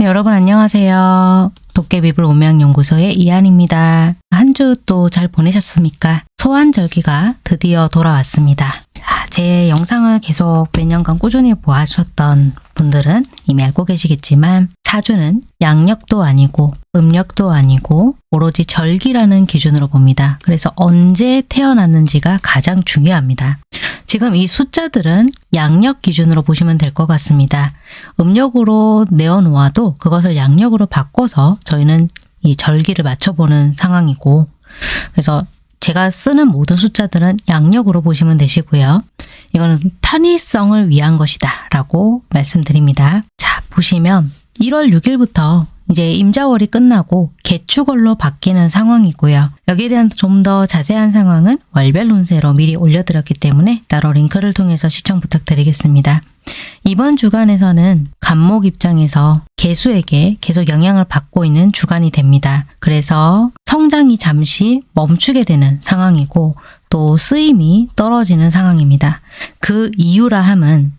네, 여러분 안녕하세요. 도깨비불 오명연구소의 이한입니다. 한 주 또 잘 보내셨습니까? 소환절기가 드디어 돌아왔습니다. 자, 제 영상을 계속 몇 년간 꾸준히 보아주셨던 분들은 이미 알고 계시겠지만 사주는 양력도 아니고 음력도 아니고 오로지 절기라는 기준으로 봅니다. 그래서 언제 태어났는지가 가장 중요합니다. 지금 이 숫자들은 양력 기준으로 보시면 될 것 같습니다. 음력으로 내어놓아도 그것을 양력으로 바꿔서 저희는 이 절기를 맞춰보는 상황이고 그래서 제가 쓰는 모든 숫자들은 양력으로 보시면 되시고요. 이거는 편의성을 위한 것이다 라고 말씀드립니다. 자 보시면 1월 6일부터 이제 임자월이 끝나고 개축월로 바뀌는 상황이고요. 여기에 대한 좀 더 자세한 상황은 월별 운세로 미리 올려드렸기 때문에 따로 링크를 통해서 시청 부탁드리겠습니다. 이번 주간에서는 간목 입장에서 개수에게 계속 영향을 받고 있는 주간이 됩니다. 그래서 성장이 잠시 멈추게 되는 상황이고 또 쓰임이 떨어지는 상황입니다. 그 이유라 함은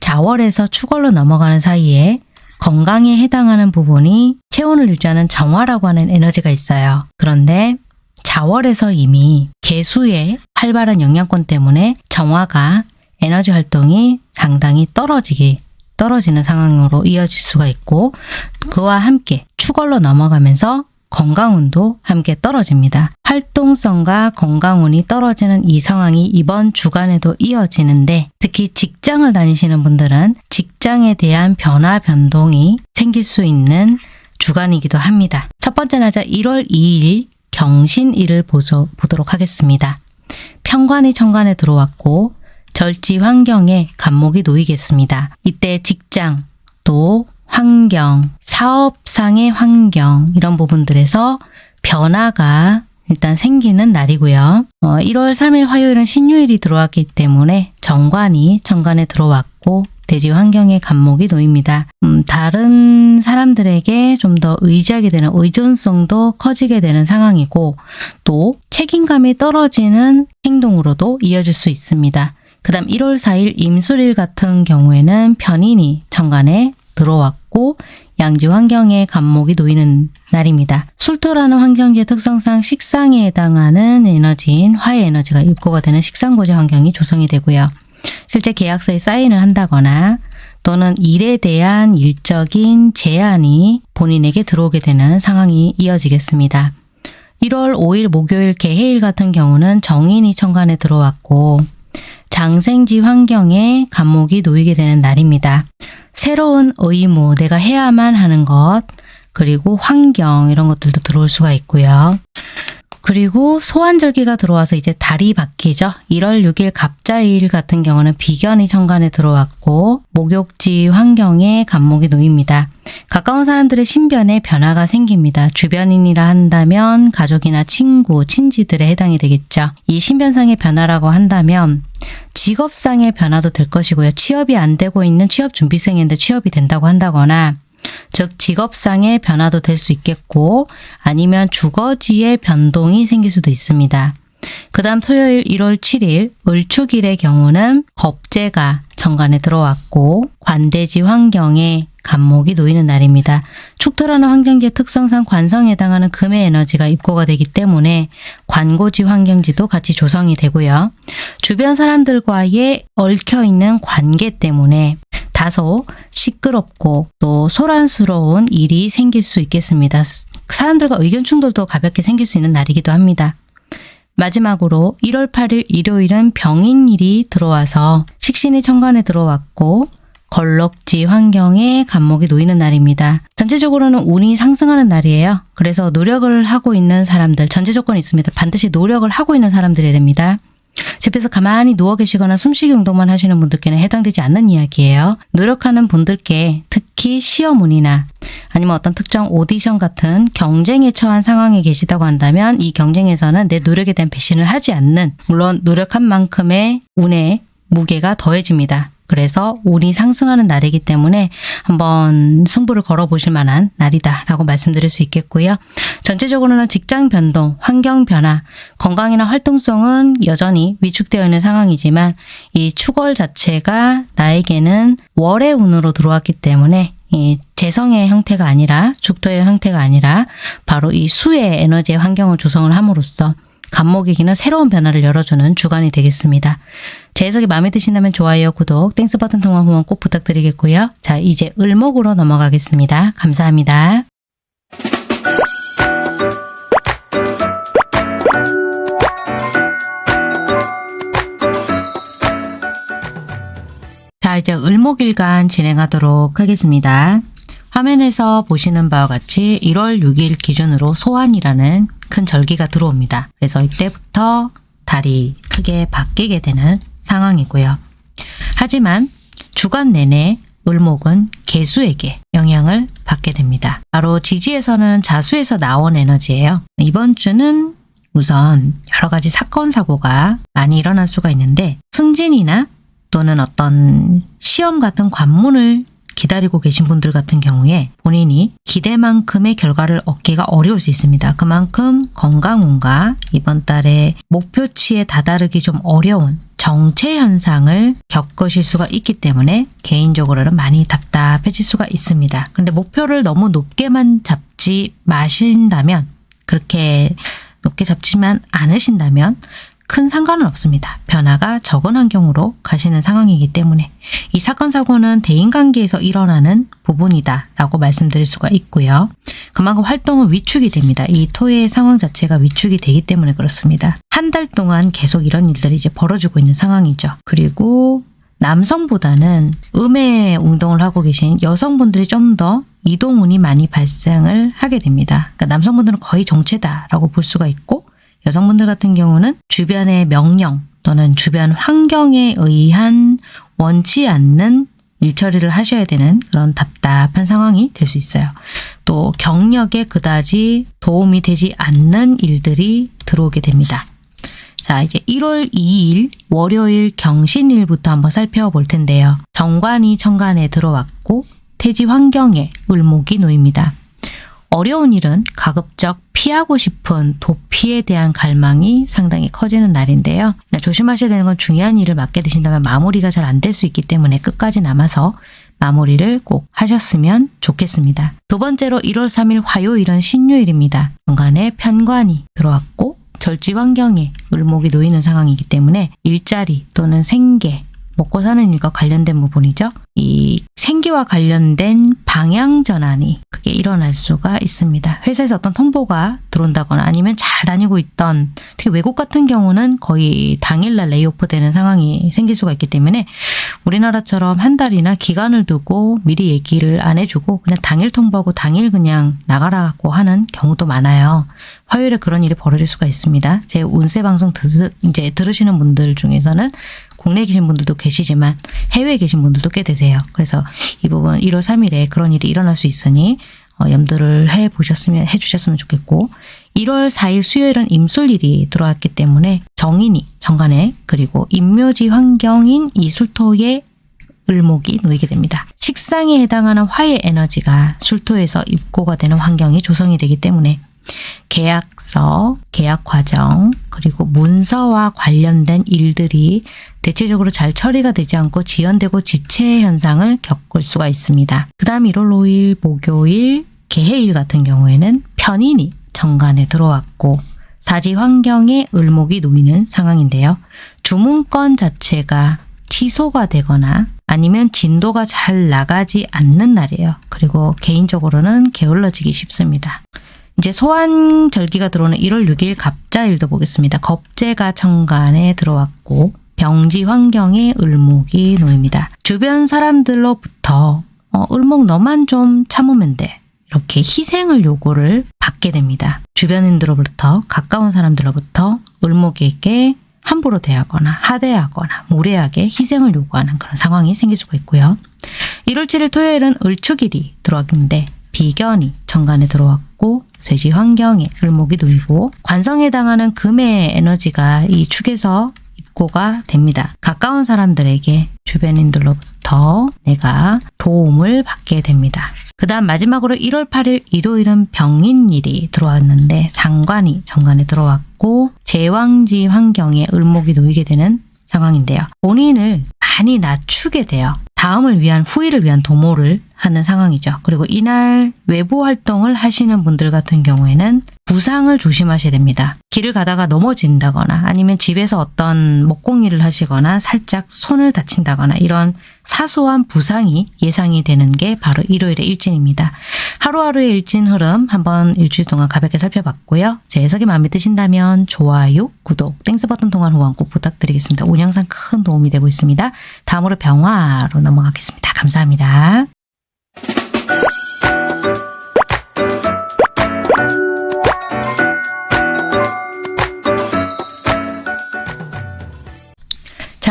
자월에서 축월로 넘어가는 사이에 건강에 해당하는 부분이 체온을 유지하는 정화라고 하는 에너지가 있어요. 그런데 자월에서 이미 개수의 활발한 영향권 때문에 정화가 에너지 활동이 상당히 떨어지기 떨어지는 상황으로 이어질 수가 있고 그와 함께 축월로 넘어가면서 건강운도 함께 떨어집니다. 활동성과 건강운이 떨어지는 이 상황이 이번 주간에도 이어지는데 특히 직장을 다니시는 분들은 직장에 대한 변화 변동이 생길 수 있는 주간이기도 합니다. 첫 번째 날짜 1월 2일 경신일을 보도록 하겠습니다. 평관이 천간에 들어왔고 절지 환경에 간목이 놓이겠습니다. 이때 직장 또 환경, 사업상의 환경 이런 부분들에서 변화가 일단 생기는 날이고요. 어, 1월 3일 화요일은 신유일이 들어왔기 때문에 정관이 천간에 들어왔고 대지 환경에 간목이 놓입니다. 음, 다른 사람들에게 좀 더 의지하게 되는 의존성도 커지게 되는 상황이고 또 책임감이 떨어지는 행동으로도 이어질 수 있습니다. 그 다음 1월 4일 임술일 같은 경우에는 편인이 천간에 들어왔고 양지 환경에 간목이 놓이는 날입니다. 술토라는 환경지의 특성상 식상에 해당하는 에너지인 화의 에너지가 입고가 되는 식상고지 환경이 조성이 되고요. 실제 계약서에 사인을 한다거나 또는 일에 대한 일적인 제한이 본인에게 들어오게 되는 상황이 이어지겠습니다. 1월 5일 목요일 개해일 같은 경우는 정인이 천간에 들어왔고 장생지 환경에 간목이 놓이게 되는 날입니다. 새로운 의무, 내가 해야만 하는 것, 그리고 환경 이런 것들도 들어올 수가 있고요. 그리고 소환절기가 들어와서 이제 달이 바뀌죠. 1월 6일 갑자일 같은 경우는 비견이 천간에 들어왔고 목욕지 환경에 간목이 놓입니다. 가까운 사람들의 신변에 변화가 생깁니다. 주변인이라 한다면 가족이나 친구, 친지들에 해당이 되겠죠. 이 신변상의 변화라고 한다면 직업상의 변화도 될 것이고요. 취업이 안 되고 있는 취업 준비생인데 취업이 된다고 한다거나 즉 직업상의 변화도 될 수 있겠고 아니면 주거지의 변동이 생길 수도 있습니다. 그 다음 토요일 1월 7일 을축일의 경우는 겁재가 정관에 들어왔고 관대지 환경에 간목이 놓이는 날입니다. 축토라는 환경지의 특성상 관성에 해당하는 금의 에너지가 입고가 되기 때문에 관고지 환경지도 같이 조성이 되고요. 주변 사람들과의 얽혀있는 관계 때문에 다소 시끄럽고 또 소란스러운 일이 생길 수 있겠습니다. 사람들과 의견 충돌도 가볍게 생길 수 있는 날이기도 합니다. 마지막으로 1월 8일 일요일은 병인일이 들어와서 식신이 천간에 들어왔고 걸럭지 환경에 간목이 놓이는 날입니다. 전체적으로는 운이 상승하는 날이에요. 그래서 노력을 하고 있는 사람들, 전제 조건이 있습니다. 반드시 노력을 하고 있는 사람들이 됩니다. 집에서 가만히 누워 계시거나 숨쉬기 운동만 하시는 분들께는 해당되지 않는 이야기예요. 노력하는 분들께 특히 시험운이나 아니면 어떤 특정 오디션 같은 경쟁에 처한 상황에 계시다고 한다면 이 경쟁에서는 내 노력에 대한 배신을 하지 않는 물론 노력한 만큼의 운의 무게가 더해집니다. 그래서 운이 상승하는 날이기 때문에 한번 승부를 걸어보실 만한 날이다 라고 말씀드릴 수 있겠고요. 전체적으로는 직장 변동, 환경 변화, 건강이나 활동성은 여전히 위축되어 있는 상황이지만 이 축월 자체가 나에게는 월의 운으로 들어왔기 때문에 이 재성의 형태가 아니라 죽토의 형태가 아니라 바로 이 수의 에너지의 환경을 조성을 함으로써 갑목에게는 새로운 변화를 열어주는 주간이 되겠습니다. 제 해석이 마음에 드신다면 좋아요, 구독, Thanks 버튼 통한 후원 꼭 부탁드리겠고요. 자, 이제 을목으로 넘어가겠습니다. 감사합니다. 자, 이제 을목일간 진행하도록 하겠습니다. 화면에서 보시는 바와 같이 1월 6일 기준으로 소한이라는 큰 절기가 들어옵니다. 그래서 이때부터 달이 크게 바뀌게 되는 상황이고요. 하지만 주간 내내 을목은 개수에게 영향을 받게 됩니다. 바로 지지에서는 자수에서 나온 에너지예요. 이번 주는 우선 여러 가지 사건 사고가 많이 일어날 수가 있는데 승진이나 또는 어떤 시험 같은 관문을 기다리고 계신 분들 같은 경우에 본인이 기대만큼의 결과를 얻기가 어려울 수 있습니다. 그만큼 건강운과 이번 달에 목표치에 다다르기 좀 어려운 정체 현상을 겪으실 수가 있기 때문에 개인적으로는 많이 답답해질 수가 있습니다. 근데 목표를 너무 높게만 잡지 마신다면 그렇게 높게 잡지만 않으신다면 큰 상관은 없습니다. 변화가 적은 환경으로 가시는 상황이기 때문에 이 사건 사고는 대인관계에서 일어나는 부분이다 라고 말씀드릴 수가 있고요. 그만큼 활동은 위축이 됩니다. 이 토의 상황 자체가 위축이 되기 때문에 그렇습니다. 한 달 동안 계속 이런 일들이 이제 벌어지고 있는 상황이죠. 그리고 남성보다는 음의 운동을 하고 계신 여성분들이 좀더 이동운이 많이 발생을 하게 됩니다. 그러니까 남성분들은 거의 정체다라고 볼 수가 있고 여성분들 같은 경우는 주변의 명령 또는 주변 환경에 의한 원치 않는 일처리를 하셔야 되는 그런 답답한 상황이 될 수 있어요. 또 경력에 그다지 도움이 되지 않는 일들이 들어오게 됩니다. 자, 이제 1월 2일 월요일 경신일부터 한번 살펴볼 텐데요. 정관이 천간에 들어왔고 태지 환경에 을목이 놓입니다. 어려운 일은 가급적 피하고 싶은 도피에 대한 갈망이 상당히 커지는 날인데요. 조심하셔야 되는 건 중요한 일을 맡게 되신다면 마무리가 잘 안 될 수 있기 때문에 끝까지 남아서 마무리를 꼭 하셨으면 좋겠습니다. 두 번째로 1월 3일 화요일은 신요일입니다. 중간에 편관이 들어왔고 절지 환경에 을목이 놓이는 상황이기 때문에 일자리 또는 생계, 먹고 사는 일과 관련된 부분이죠. 이 생기와 관련된 방향 전환이 크게 일어날 수가 있습니다. 회사에서 어떤 통보가 들어온다거나 아니면 잘 다니고 있던 특히 외국 같은 경우는 거의 당일날 레이오프 되는 상황이 생길 수가 있기 때문에 우리나라처럼 한 달이나 기간을 두고 미리 얘기를 안 해주고 그냥 당일 통보하고 당일 그냥 나가라고 하는 경우도 많아요. 화요일에 그런 일이 벌어질 수가 있습니다. 제 운세 방송 드, 이제 들으시는 분들 중에서는 국내에 계신 분들도 계시지만 해외에 계신 분들도 꽤 되세요. 그래서 이 부분 1월 3일에 그런 일이 일어날 수 있으니 어, 염두를 해 보셨으면 해 주셨으면 좋겠고 1월 4일 수요일은 임술일이 들어왔기 때문에 정인이 정관에 그리고 임묘지 환경인 이술토의 을목이 놓이게 됩니다. 식상에 해당하는 화의 에너지가 술토에서 입고가 되는 환경이 조성이 되기 때문에 계약서, 계약 과정, 그리고 문서와 관련된 일들이 대체적으로 잘 처리가 되지 않고 지연되고 지체 현상을 겪을 수가 있습니다. 그 다음 1월 5일 목요일 개해일 같은 경우에는 편인이 정관에 들어왔고 사지 환경에 을목이 놓이는 상황인데요. 주문건 자체가 취소가 되거나 아니면 진도가 잘 나가지 않는 날이에요. 그리고 개인적으로는 게을러지기 쉽습니다. 이제 소환 절기가 들어오는 1월 6일 갑자일도 보겠습니다. 겁재가 천간에 들어왔고 병지 환경에 을목이 놓입니다. 주변 사람들로부터 어, 을목 너만 좀 참으면 돼. 이렇게 희생을 요구를 받게 됩니다. 주변인들로부터 가까운 사람들로부터 을목에게 함부로 대하거나 하대하거나 무례하게 희생을 요구하는 그런 상황이 생길 수가 있고요. 1월 7일 토요일은 을축일이 들어왔는데 비견이 정관에 들어왔고 쇠지 환경에 을목이 놓이고 관성에 해당하는 금의 에너지가 이 축에서 입고가 됩니다. 가까운 사람들에게 주변인들로부터 내가 도움을 받게 됩니다. 그 다음 마지막으로 1월 8일 일요일은 병인일이 들어왔는데 상관이 정관에 들어왔고 제왕지 환경에 을목이 놓이게 되는 상황인데요. 본인을 많이 낮추게 돼요. 다음을 위한 후일을 위한 도모를 하는 상황이죠. 그리고 이날 외부 활동을 하시는 분들 같은 경우에는 부상을 조심하셔야 됩니다. 길을 가다가 넘어진다거나 아니면 집에서 어떤 목공일을 하시거나 살짝 손을 다친다거나 이런 사소한 부상이 예상이 되는 게 바로 일요일의 일진입니다. 하루하루의 일진 흐름 한번 일주일 동안 가볍게 살펴봤고요. 제 해석이 마음에 드신다면 좋아요, 구독, Thanks 버튼 통한 후원 꼭 부탁드리겠습니다. 오늘 영상 큰 도움이 되고 있습니다. 다음으로 병화로 넘어가겠습니다. 감사합니다.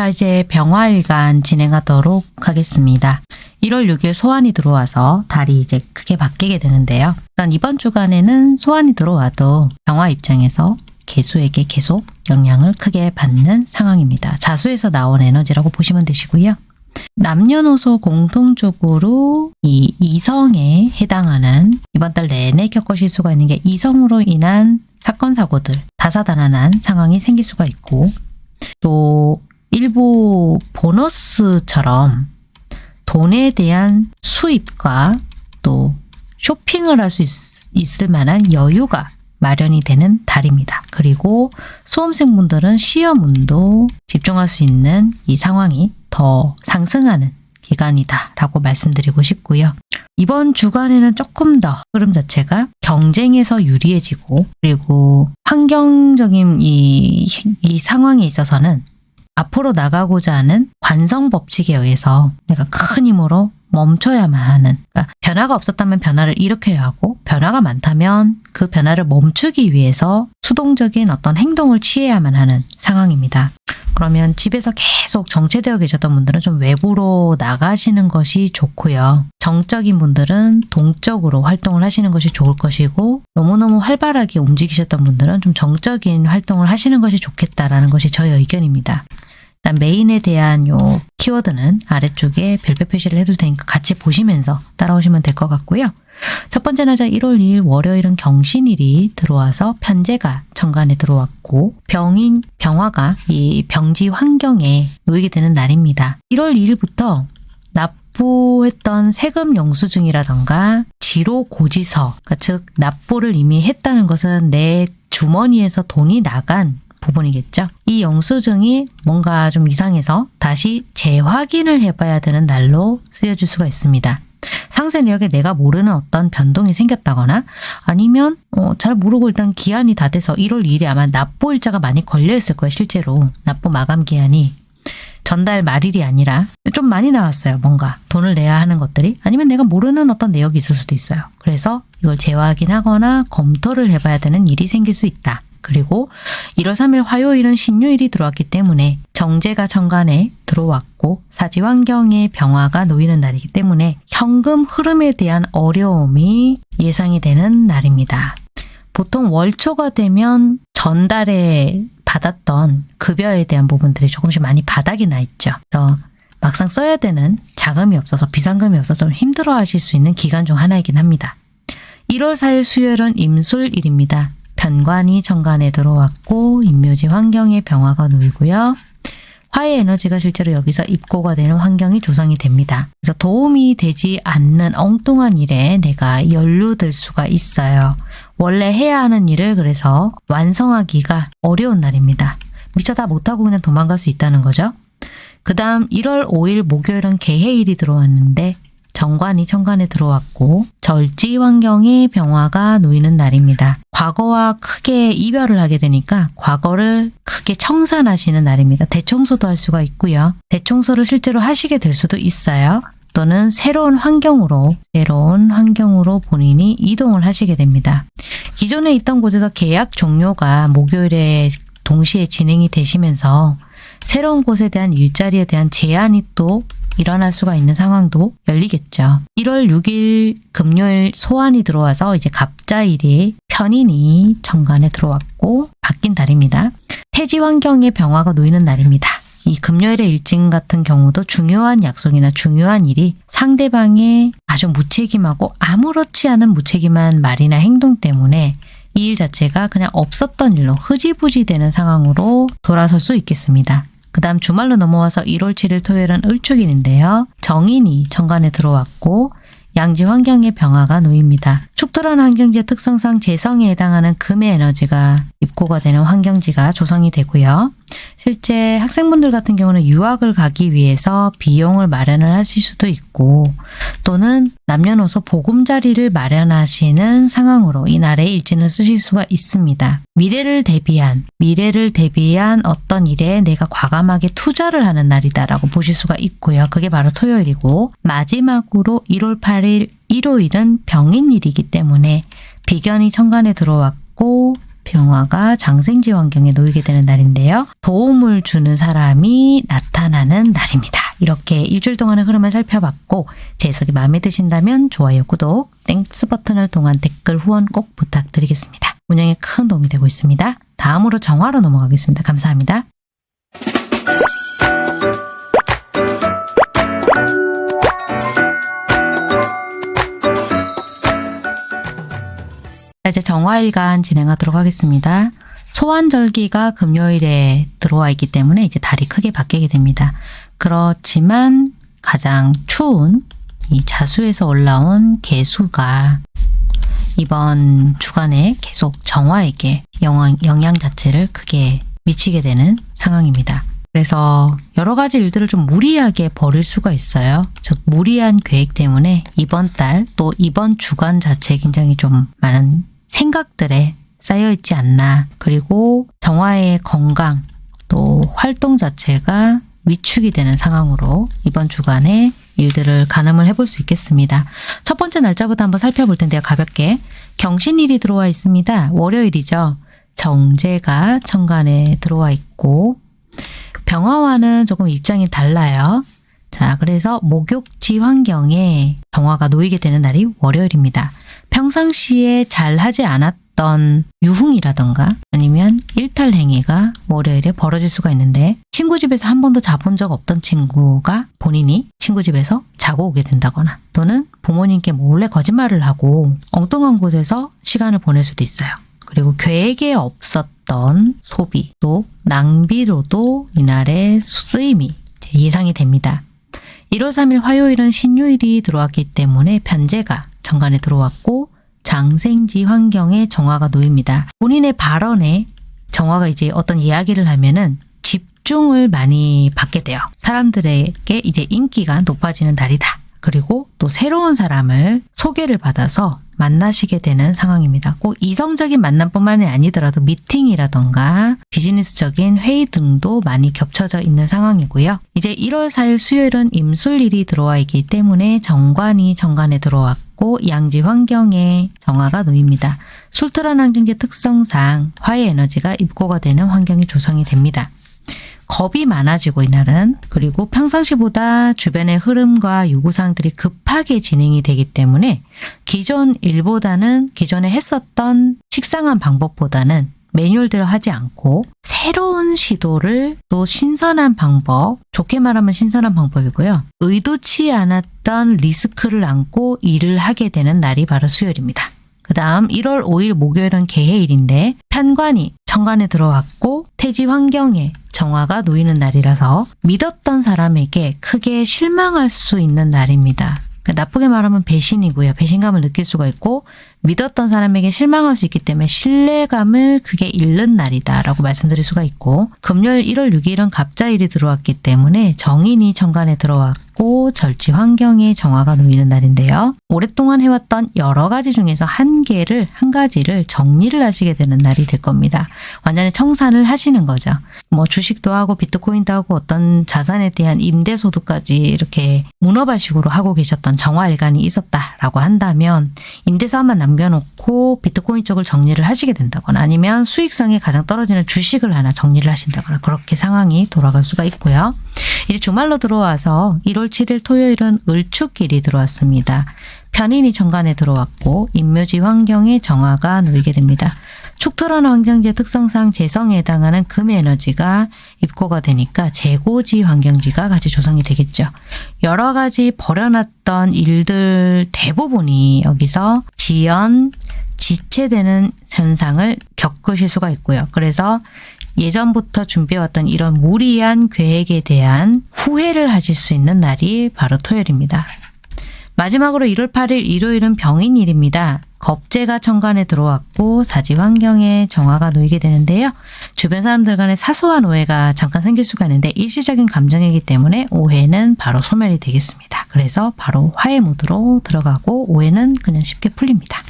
자 이제 병화일간 진행하도록 하겠습니다. 1월 6일 소환이 들어와서 달이 이제 크게 바뀌게 되는데요. 일단 이번 주간에는 소환이 들어와도 병화 입장에서 개수에게 계속 영향을 크게 받는 상황입니다. 자수에서 나온 에너지라고 보시면 되시고요. 남녀노소 공통적으로 이 이성에 해당하는 이번 달 내내 겪으실 수가 있는 게 이성으로 인한 사건 사고들 다사다난한 상황이 생길 수가 있고 또 일부 보너스처럼 돈에 대한 수입과 또 쇼핑을 할 수 있을 만한 여유가 마련이 되는 달입니다. 그리고 수험생분들은 시험운도 집중할 수 있는 이 상황이 더 상승하는 기간이다 라고 말씀드리고 싶고요. 이번 주간에는 조금 더 흐름 자체가 경쟁에서 유리해지고 그리고 환경적인 이, 이 상황에 있어서는 앞으로 나가고자 하는 관성 법칙에 의해서 내가 큰 힘으로 멈춰야만 하는 그러니까 변화가 없었다면 변화를 일으켜야 하고 변화가 많다면 그 변화를 멈추기 위해서 수동적인 어떤 행동을 취해야만 하는 상황입니다. 그러면 집에서 계속 정체되어 계셨던 분들은 좀 외부로 나가시는 것이 좋고요. 정적인 분들은 동적으로 활동을 하시는 것이 좋을 것이고 너무너무 활발하게 움직이셨던 분들은 좀 정적인 활동을 하시는 것이 좋겠다라는 것이 저의 의견입니다. 메인에 대한 요 키워드는 아래쪽에 별표 표시를 해둘 테니까 같이 보시면서 따라오시면 될 것 같고요. 첫 번째 날짜 1월 2일 월요일은 경신일이 들어와서 편제가 정관에 들어왔고 병인 병화가 이 병지 환경에 놓이게 되는 날입니다. 1월 2일부터 납부했던 세금 영수증이라던가 지로 고지서, 그러니까 즉 납부를 이미 했다는 것은 내 주머니에서 돈이 나간 부분이겠죠. 이 영수증이 뭔가 좀 이상해서 다시 재확인을 해봐야 되는 날로 쓰여질 수가 있습니다. 상세 내역에 내가 모르는 어떤 변동이 생겼다거나 아니면 어, 잘 모르고 일단 기한이 다 돼서 1월 2일에 아마 납부 일자가 많이 걸려 있을 거예요. 실제로 납부 마감 기한이 전달 말일이 아니라 좀 많이 나왔어요. 뭔가 돈을 내야 하는 것들이 아니면 내가 모르는 어떤 내역이 있을 수도 있어요. 그래서 이걸 재확인하거나 검토를 해봐야 되는 일이 생길 수 있다. 그리고 1월 3일 화요일은 신유일이 들어왔기 때문에 정제가 정관에 들어왔고 사지 환경의 병화가 놓이는 날이기 때문에 현금 흐름에 대한 어려움이 예상이 되는 날입니다. 보통 월초가 되면 전달에 받았던 급여에 대한 부분들이 조금씩 많이 바닥이 나 있죠. 그래서 막상 써야 되는 자금이 없어서 비상금이 없어서 좀 힘들어 하실 수 있는 기간 중 하나이긴 합니다. 1월 4일 수요일은 임술일입니다. 편관이 정관에 들어왔고 인묘지 환경에 병화가 놓이고요. 화의 에너지가 실제로 여기서 입고가 되는 환경이 조성이 됩니다. 그래서 도움이 되지 않는 엉뚱한 일에 내가 연루될 수가 있어요. 원래 해야 하는 일을 그래서 완성하기가 어려운 날입니다. 미처 다 못하고 그냥 도망갈 수 있다는 거죠. 그 다음 1월 5일 목요일은 개해일이 들어왔는데 정관이 천간에 들어왔고 절지 환경에 병화가 놓이는 날입니다. 과거와 크게 이별을 하게 되니까 과거를 크게 청산하시는 날입니다. 대청소도 할 수가 있고요. 대청소를 실제로 하시게 될 수도 있어요. 또는 새로운 환경으로 새로운 환경으로 본인이 이동을 하시게 됩니다. 기존에 있던 곳에서 계약 종료가 목요일에 동시에 진행이 되시면서 새로운 곳에 대한 일자리에 대한 제한이 또 일어날 수가 있는 상황도 열리겠죠. 1월 6일 금요일 소환이 들어와서 이제 갑자일이 편인이 정관에 들어왔고 바뀐 달입니다. 태지 환경에 병화가 놓이는 날입니다. 이 금요일의 일진 같은 경우도 중요한 약속이나 중요한 일이 상대방의 아주 무책임하고 아무렇지 않은 무책임한 말이나 행동 때문에 이 일 자체가 그냥 없었던 일로 흐지부지 되는 상황으로 돌아설 수 있겠습니다. 그 다음 주말로 넘어와서 1월 7일 토요일은 을축일인데요. 정인이 천간에 들어왔고 양지 환경의 병화가 놓입니다. 축토란 환경지의 특성상 재성에 해당하는 금의 에너지가 입고가 되는 환경지가 조성이 되고요. 실제 학생분들 같은 경우는 유학을 가기 위해서 비용을 마련을 하실 수도 있고 또는 남녀노소 보금자리를 마련하시는 상황으로 이 날의 일진을 쓰실 수가 있습니다. 미래를 대비한 미래를 대비한 어떤 일에 내가 과감하게 투자를 하는 날이다라고 보실 수가 있고요. 그게 바로 토요일이고 마지막으로 1월 8일 일요일은 병인일이기 때문에 비견이 천간에 들어왔고 병화가 장생지 환경에 놓이게 되는 날인데요. 도움을 주는 사람이 나타나는 날입니다. 이렇게 일주일 동안의 흐름을 살펴봤고 제 해석이 마음에 드신다면 좋아요, 구독, Thanks 버튼을 통한 댓글 후원 꼭 부탁드리겠습니다. 운영에 큰 도움이 되고 있습니다. 다음으로 정화로 넘어가겠습니다. 감사합니다. 이제 정화일간 진행하도록 하겠습니다. 소한절기가 금요일에 들어와 있기 때문에 이제 달이 크게 바뀌게 됩니다. 그렇지만 가장 추운 이 자수에서 올라온 개수가 이번 주간에 계속 정화에게 영향, 영향 자체를 크게 미치게 되는 상황입니다. 그래서 여러 가지 일들을 좀 무리하게 벌일 수가 있어요. 즉 무리한 계획 때문에 이번 달 또 이번 주간 자체에 굉장히 좀 많은 생각들에 쌓여 있지 않나. 그리고 정화의 건강 또 활동 자체가 위축이 되는 상황으로 이번 주간에 일들을 가늠을 해볼 수 있겠습니다. 첫 번째 날짜부터 한번 살펴볼 텐데요. 가볍게 경신일이 들어와 있습니다. 월요일이죠. 정제가 천간에 들어와 있고 병화와는 조금 입장이 달라요. 자, 그래서 목욕지 환경에 정화가 놓이게 되는 날이 월요일입니다. 평상시에 잘 하지 않았던 유흥이라던가 아니면 일탈 행위가 월요일에 벌어질 수가 있는데 친구 집에서 한 번도 자본 적 없던 친구가 본인이 친구 집에서 자고 오게 된다거나 또는 부모님께 몰래 거짓말을 하고 엉뚱한 곳에서 시간을 보낼 수도 있어요. 그리고 계획에 없었던 소비 또 낭비로도 이날의 쓰임이 예상이 됩니다. 1월 3일 화요일은 신유일이 들어왔기 때문에 편제가 정관에 들어왔고 장생지 환경에 정화가 놓입니다. 본인의 발언에 정화가 이제 어떤 이야기를 하면은 집중을 많이 받게 돼요. 사람들에게 이제 인기가 높아지는 달이다. 그리고 또 새로운 사람을 소개를 받아서 만나시게 되는 상황입니다. 꼭 이성적인 만남뿐만이 아니더라도 미팅이라던가 비즈니스적인 회의 등도 많이 겹쳐져 있는 상황이고요. 이제 1월 4일 수요일은 임술일이 들어와 있기 때문에 정관이 정관에 들어왔고 양지 환경에 정화가 놓입니다. 술토란 항쟁제 특성상 화해 에너지가 입고가 되는 환경이 조성이 됩니다. 겁이 많아지고 이날은 그리고 평상시보다 주변의 흐름과 요구사항들이 급하게 진행이 되기 때문에 기존 일보다는 기존에 했었던 식상한 방법보다는 매뉴얼대로 하지 않고 새로운 시도를 또 신선한 방법, 좋게 말하면 신선한 방법이고요. 의도치 않았던 리스크를 안고 일을 하게 되는 날이 바로 수요일입니다. 그 다음 1월 5일 목요일은 개해일인데 편관이 천간에 들어왔고 태지 환경에 정화가 놓이는 날이라서 믿었던 사람에게 크게 실망할 수 있는 날입니다. 그러니까 나쁘게 말하면 배신이고요. 배신감을 느낄 수가 있고 믿었던 사람에게 실망할 수 있기 때문에 신뢰감을 크게 잃는 날이다 라고 말씀드릴 수가 있고 금요일 1월 6일은 갑자일이 들어왔기 때문에 정인이 천간에 들어왔고 절지 환경에 정화가 놓이는 날인데요. 오랫동안 해왔던 여러 가지 중에서 한 개를 한 가지를 정리를 하시게 되는 날이 될 겁니다. 완전히 청산을 하시는 거죠. 뭐 주식도 하고 비트코인도 하고 어떤 자산에 대한 임대소득까지 이렇게 문어발식으로 하고 계셨던 정화일간이 있었다라고 한다면 임대사만 남겨놓고 비트코인 쪽을 정리를 하시게 된다거나 아니면 수익성이 가장 떨어지는 주식을 하나 정리를 하신다거나 그렇게 상황이 돌아갈 수가 있고요. 이제 주말로 들어와서 1월 7일 토요일은 을축길이 들어왔습니다. 편인이 정관에 들어왔고 인묘지 환경에 정화가 놓이게 됩니다. 축토란 환경지의 특성상 재성에 해당하는 금의 에너지가 입고가 되니까 재고지 환경지가 같이 조성이 되겠죠. 여러 가지 버려놨던 일들 대부분이 여기서 지연, 지체되는 현상을 겪으실 수가 있고요. 그래서 예전부터 준비해왔던 이런 무리한 계획에 대한 후회를 하실 수 있는 날이 바로 토요일입니다. 마지막으로 1월 8일 일요일은 병인일입니다. 겁재가 천간에 들어왔고 사지 환경에 정화가 놓이게 되는데요. 주변 사람들 간의 사소한 오해가 잠깐 생길 수가 있는데 일시적인 감정이기 때문에 오해는 바로 소멸이 되겠습니다. 그래서 바로 화해 모드로 들어가고 오해는 그냥 쉽게 풀립니다.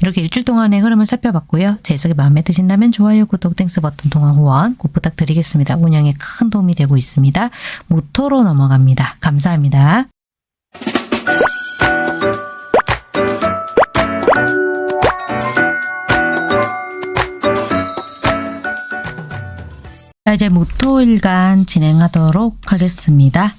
이렇게 일주일 동안의 흐름을 살펴봤고요. 제 해석이 마음에 드신다면 좋아요, 구독, Thanks 버튼 통한 후원 꼭 부탁드리겠습니다. 운영에 큰 도움이 되고 있습니다. 무토로 넘어갑니다. 감사합니다. 자, 이제 무토일간 진행하도록 하겠습니다.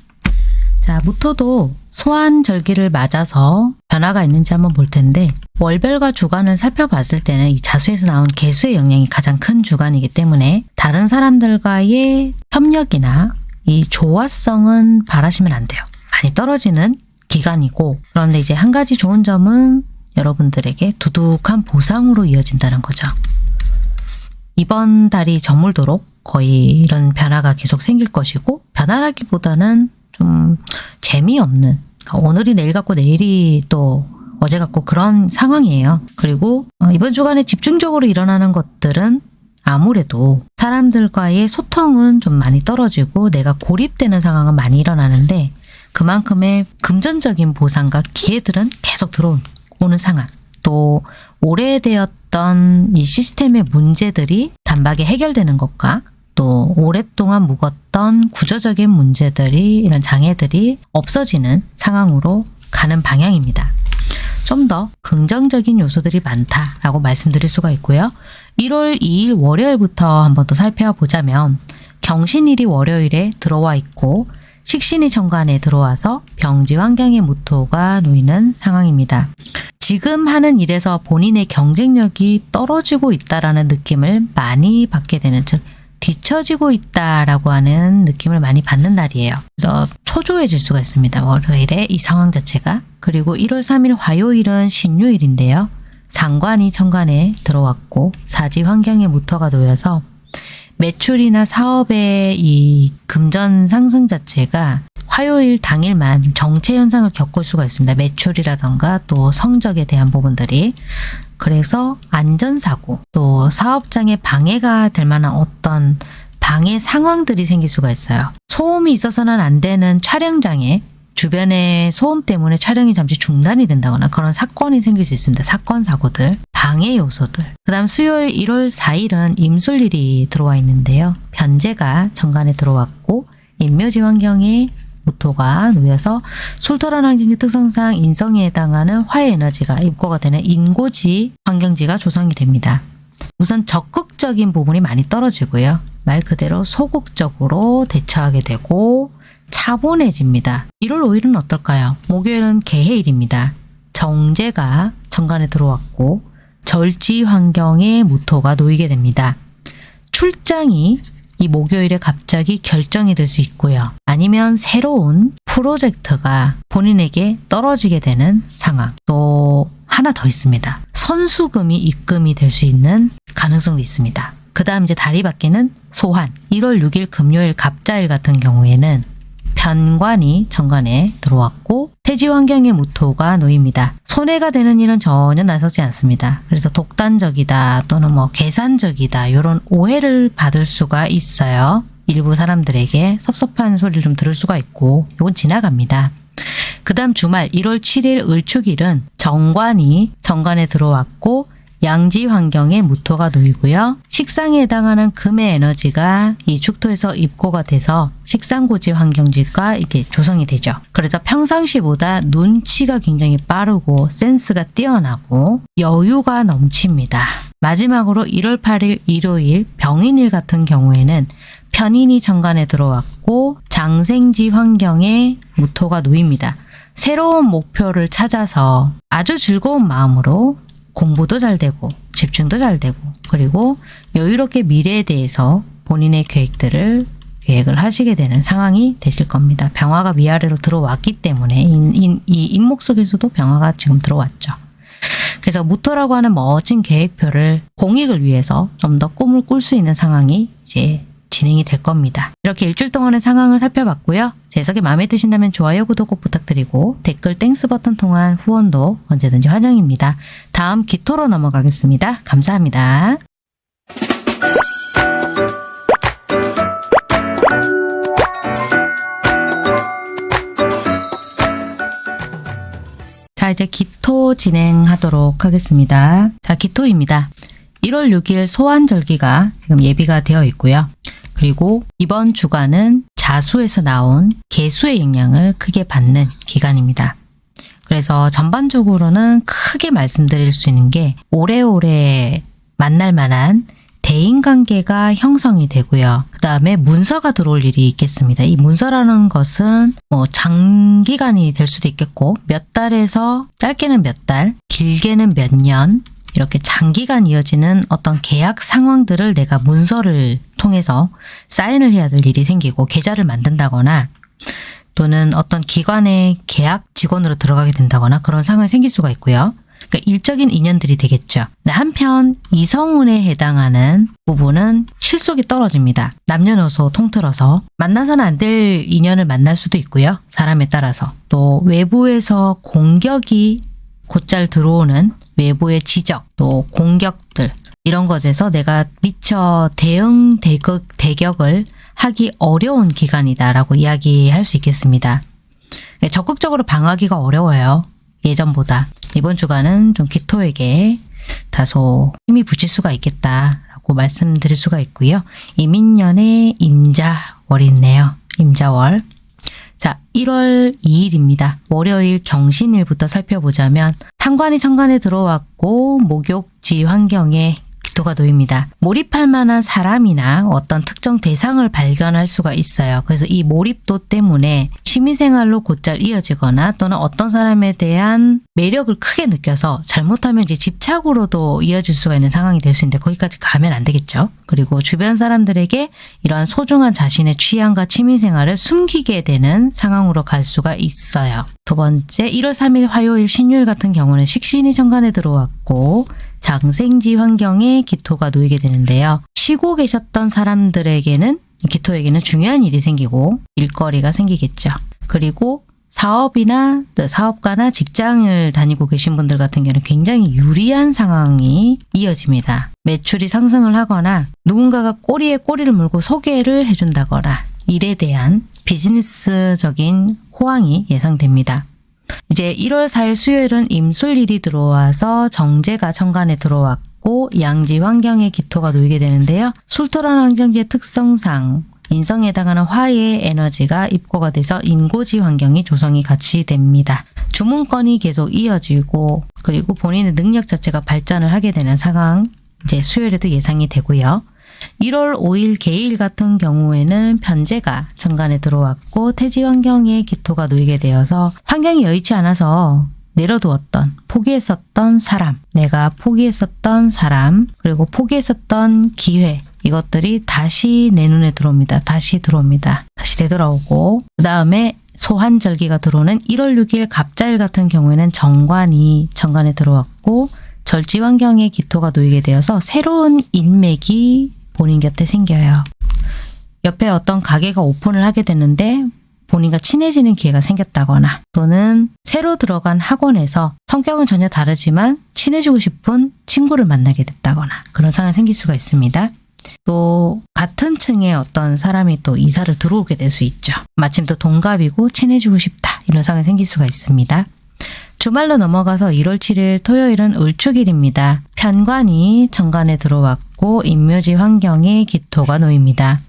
자, 무토도 소환절기를 맞아서 변화가 있는지 한번 볼 텐데 월별과 주간을 살펴봤을 때는 이 자수에서 나온 개수의 영향이 가장 큰 주간이기 때문에 다른 사람들과의 협력이나 이 조화성은 바라시면 안 돼요. 많이 떨어지는 기간이고 그런데 이제 한 가지 좋은 점은 여러분들에게 두둑한 보상으로 이어진다는 거죠. 이번 달이 저물도록 거의 이런 변화가 계속 생길 것이고 변화라기보다는 좀 재미없는 오늘이 내일 같고 내일이 또 어제 같고 그런 상황이에요. 그리고 어, 이번 주간에 집중적으로 일어나는 것들은 아무래도 사람들과의 소통은 좀 많이 떨어지고 내가 고립되는 상황은 많이 일어나는데 그만큼의 금전적인 보상과 기회들은 계속 들어오는 상황. 또 오래되었던 이 시스템의 문제들이 단박에 해결되는 것과 또 오랫동안 묵었던 구조적인 문제들이 이런 장애들이 없어지는 상황으로 가는 방향입니다. 좀 더 긍정적인 요소들이 많다라고 말씀드릴 수가 있고요. 1월 2일 월요일부터 한번 또 살펴보자면 경신일이 월요일에 들어와 있고 식신이 정관에 들어와서 병지 환경의 무토가 놓이는 상황입니다. 지금 하는 일에서 본인의 경쟁력이 떨어지고 있다라는 느낌을 많이 받게 되는 즉 뒤처지고 있다라고 하는 느낌을 많이 받는 날이에요. 그래서 초조해질 수가 있습니다. 월요일에 이 상황 자체가. 그리고 1월 3일 화요일은 신유일인데요. 상관이 천간에 들어왔고 사지 환경에 무토가 놓여서 매출이나 사업의 이 금전 상승 자체가 화요일 당일만 정체 현상을 겪을 수가 있습니다. 매출이라던가 또 성적에 대한 부분들이 그래서 안전사고 또 사업장에 방해가 될 만한 어떤 방해 상황들이 생길 수가 있어요. 소음이 있어서는 안 되는 촬영장에 주변에 소음 때문에 촬영이 잠시 중단이 된다거나 그런 사건이 생길 수 있습니다. 사건, 사고들, 방해 요소들. 그 다음 수요일 1월 4일은 임술일이 들어와 있는데요. 변제가 정관에 들어왔고 인묘지 환경에 무토가 놓여서 술토란 환경의 특성상 인성에 해당하는 화해 에너지가 입고가 되는 인고지 환경지가 조성이 됩니다. 우선 적극적인 부분이 많이 떨어지고요. 말 그대로 소극적으로 대처하게 되고 차분해집니다. 1월 5일은 어떨까요? 목요일은 개해일입니다. 정제가 정관에 들어왔고 절지 환경에 무토가 놓이게 됩니다. 출장이 이 목요일에 갑자기 결정이 될 수 있고요. 아니면 새로운 프로젝트가 본인에게 떨어지게 되는 상황. 또 하나 더 있습니다. 선수금이 입금이 될 수 있는 가능성도 있습니다. 그 다음 이제 달이 바뀌는 소환. 1월 6일 금요일 갑자일 같은 경우에는 편관이 정관에 들어왔고 태지 환경의 무토가 놓입니다. 손해가 되는 일은 전혀 나서지 않습니다. 그래서 독단적이다 또는 뭐 계산적이다 이런 오해를 받을 수가 있어요. 일부 사람들에게 섭섭한 소리를 좀 들을 수가 있고 이건 지나갑니다. 그 다음 주말 1월 7일 을축일은 정관이 정관에 들어왔고 양지 환경에 무토가 놓이고요. 식상에 해당하는 금의 에너지가 이 축토에서 입고가 돼서 식상고지 환경지가 이렇게 조성이 되죠. 그래서 평상시보다 눈치가 굉장히 빠르고 센스가 뛰어나고 여유가 넘칩니다. 마지막으로 1월 8일 일요일 병인일 같은 경우에는 편인이 정관에 들어왔고 장생지 환경에 무토가 놓입니다. 새로운 목표를 찾아서 아주 즐거운 마음으로 공부도 잘 되고 집중도 잘 되고 그리고 여유롭게 미래에 대해서 본인의 계획들을 계획을 하시게 되는 상황이 되실 겁니다. 병화가 위아래로 들어왔기 때문에 인, 인, 이 인목 속에서도 병화가 지금 들어왔죠. 그래서 무토라고 하는 멋진 계획표를 공익을 위해서 좀 더 꿈을 꿀 수 있는 상황이 이제 진행이 될 겁니다. 이렇게 일주일 동안의 상황을 살펴봤고요. 제 해석이 마음에 드신다면 좋아요, 구독 꼭 부탁드리고 댓글 Thanks 버튼 통한 후원도 언제든지 환영입니다. 다음 기토로 넘어가겠습니다. 감사합니다. 자, 이제 기토 진행하도록 하겠습니다. 자, 기토입니다. 1월 6일 소환절기가 지금 예비가 되어 있고요. 그리고 이번 주간은 자수에서 나온 개수의 영향을 크게 받는 기간입니다. 그래서 전반적으로는 크게 말씀드릴 수 있는 게 오래오래 만날 만한 대인관계가 형성이 되고요. 그 다음에 문서가 들어올 일이 있겠습니다. 이 문서라는 것은 뭐 장기간이 될 수도 있겠고 몇 달에서 짧게는 몇 달, 길게는 몇 년, 이렇게 장기간 이어지는 어떤 계약 상황들을 내가 문서를 통해서 사인을 해야 될 일이 생기고 계좌를 만든다거나 또는 어떤 기관의 계약 직원으로 들어가게 된다거나 그런 상황이 생길 수가 있고요. 그러니까 일적인 인연들이 되겠죠. 한편 이성운에 해당하는 부분은 실속이 떨어집니다. 남녀노소 통틀어서 만나서는 안 될 인연을 만날 수도 있고요. 사람에 따라서 또 외부에서 공격이 곧잘 들어오는 외부의 지적, 또 공격들 이런 것에서 내가 미처 대응 대격, 대격을 하기 어려운 기간이다라고 이야기할 수 있겠습니다. 네, 적극적으로 방어하기가 어려워요. 예전보다. 이번 주간은 좀 기토에게 다소 힘이 붙일 수가 있겠다라고 말씀드릴 수가 있고요. 이민년의 임자월이 있네요. 임자월. 자, 1월 2일입니다. 월요일 경신일부터 살펴보자면 상관이 천간에 들어왔고 목욕지 환경에 기토가 놓입니다. 몰입할 만한 사람이나 어떤 특정 대상을 발견할 수가 있어요. 그래서 이 몰입도 때문에 취미생활로 곧잘 이어지거나 또는 어떤 사람에 대한 매력을 크게 느껴서 잘못하면 이제 집착으로도 이어질 수가 있는 상황이 될 수 있는데 거기까지 가면 안 되겠죠. 그리고 주변 사람들에게 이러한 소중한 자신의 취향과 취미생활을 숨기게 되는 상황으로 갈 수가 있어요. 두 번째 1월 3일 화요일 신유일 같은 경우는 식신이 정관에 들어왔고 장생지 환경에 기토가 놓이게 되는데요. 쉬고 계셨던 사람들에게는 기토에게는 중요한 일이 생기고 일거리가 생기겠죠. 그리고 사업이나 사업가나 직장을 다니고 계신 분들 같은 경우는 굉장히 유리한 상황이 이어집니다. 매출이 상승을 하거나 누군가가 꼬리에 꼬리를 물고 소개를 해준다거나 일에 대한 비즈니스적인 호황이 예상됩니다. 이제 1월 4일 수요일은 임술일이 들어와서 정제가 천간에 들어왔고 양지 환경에 기토가 놓이게 되는데요. 술토라는 환경지의 특성상 인성에 해당하는 화의 에너지가 입고가 돼서 인고지 환경이 조성이 같이 됩니다. 주문권이 계속 이어지고 그리고 본인의 능력 자체가 발전을 하게 되는 상황 이제 수요일에도 예상이 되고요. 1월 5일 개일 같은 경우에는 편제가 천간에 들어왔고 태지 환경에 기토가 놓이게 되어서 환경이 여의치 않아서 내려두었던 포기했었던 사람 내가 포기했었던 사람 그리고 포기했었던 기회 이것들이 다시 내 눈에 들어옵니다. 다시 들어옵니다. 다시 되돌아오고 그 다음에 소환절기가 들어오는 1월 6일 갑자일 같은 경우에는 정관이 정관에 들어왔고 절지 환경에 기토가 놓이게 되어서 새로운 인맥이 본인 곁에 생겨요. 옆에 어떤 가게가 오픈을 하게 되는데 본인과 친해지는 기회가 생겼다거나 또는 새로 들어간 학원에서 성격은 전혀 다르지만 친해지고 싶은 친구를 만나게 됐다거나 그런 상황이 생길 수가 있습니다. 또 같은 층의 어떤 사람이 또 이사를 들어오게 될 수 있죠. 마침 또 동갑이고 친해지고 싶다 이런 상황이 생길 수가 있습니다. 주말로 넘어가서 1월 7일 토요일은 을축일입니다. 편관이 정관에 들어왔고 인묘지 환경에 기토가 놓입니다.